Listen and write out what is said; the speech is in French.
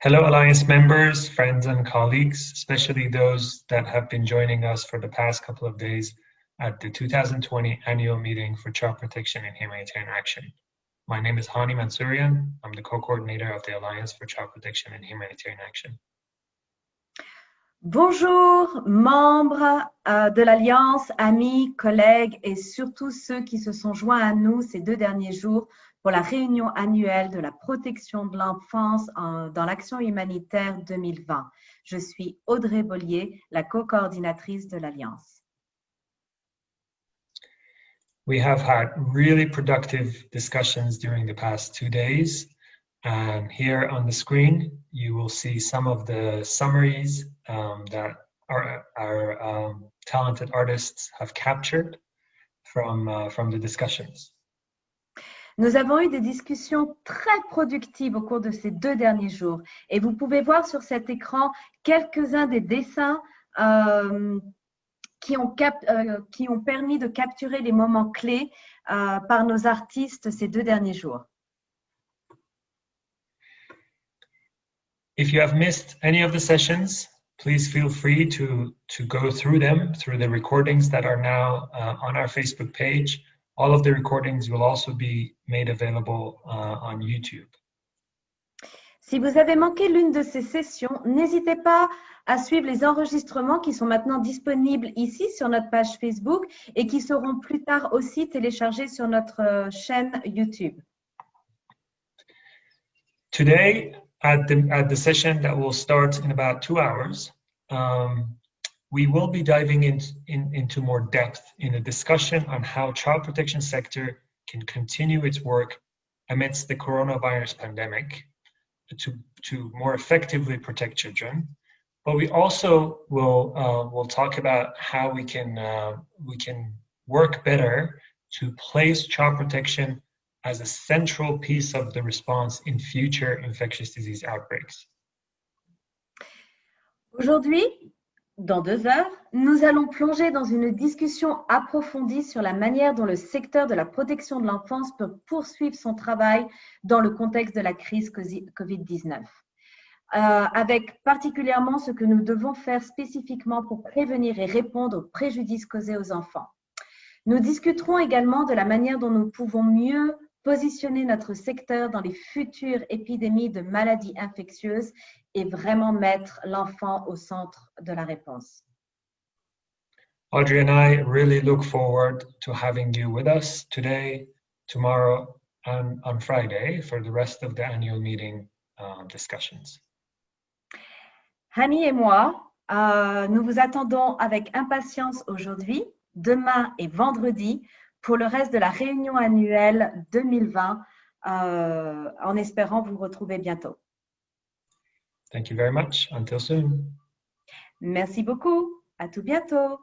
Hello, Alliance members, friends, and colleagues, especially those that have been joining us for the past couple of days at the 2020 annual meeting for child protection and humanitarian action. My name is Hani Mansourian. I'm the co-coordinator of the Alliance for Child Protection and Humanitarian Action. Bonjour, membres euh, de l'Alliance, amis, collègues et surtout ceux qui se sont joints à nous ces deux derniers jours pour la réunion annuelle de la protection de l'enfance dans l'action humanitaire 2020. Je suis Audrey Bollier, la co-coordinatrice de l'Alliance. We have had really productive discussions during the past two days. And here on the screen, you will see some of the summaries um, that our, our um, talented artists have captured from, uh, from the discussions. Nous avons eu des discussions très productives au cours de ces deux derniers jours. Et vous pouvez voir sur cet écran quelques-uns des dessins euh, qui, ont euh, qui, ont permis de capturer les moments clés euh, par nos artistes ces deux derniers jours. If you have missed any of the sessions, please feel free to, to go through them, through the recordings that are now uh, on our Facebook page All of the recordings will also be made available uh, on YouTube. Si vous avez manqué l'une de ces sessions, n'hésitez pas à suivre les enregistrements qui sont maintenant disponibles ici sur notre page Facebook et qui seront plus tard aussi téléchargés sur notre euh, chaîne YouTube. Today, at the, at the session that will start in about two hours, um, we will be diving in, in, into more depth in a discussion on how child protection sector can continue its work amidst the coronavirus pandemic to, to more effectively protect children. But we also will uh, will talk about how we can uh, we can work better to place child protection as a central piece of the response in future infectious disease outbreaks. Aujourd'hui, Dans deux heures, nous allons plonger dans une discussion approfondie sur la manière dont le secteur de la protection de l'enfance peut poursuivre son travail dans le contexte de la crise COVID-19, euh, avec particulièrement ce que nous devons faire spécifiquement pour prévenir et répondre aux préjudices causés aux enfants. Nous discuterons également de la manière dont nous pouvons mieux positionner notre secteur dans les futures épidémies de maladies infectieuses et vraiment mettre l'enfant au centre de la réponse. Audrey and I really look forward to having you with us today, tomorrow, and on Friday for the rest of the annual meeting uh, discussions. Hani et moi, euh, nous vous attendons avec impatience aujourd'hui, demain et vendredi pour le reste de la réunion annuelle 2020, euh, en espérant vous retrouver bientôt. Thank you very much. Until soon. Merci beaucoup. À tout bientôt.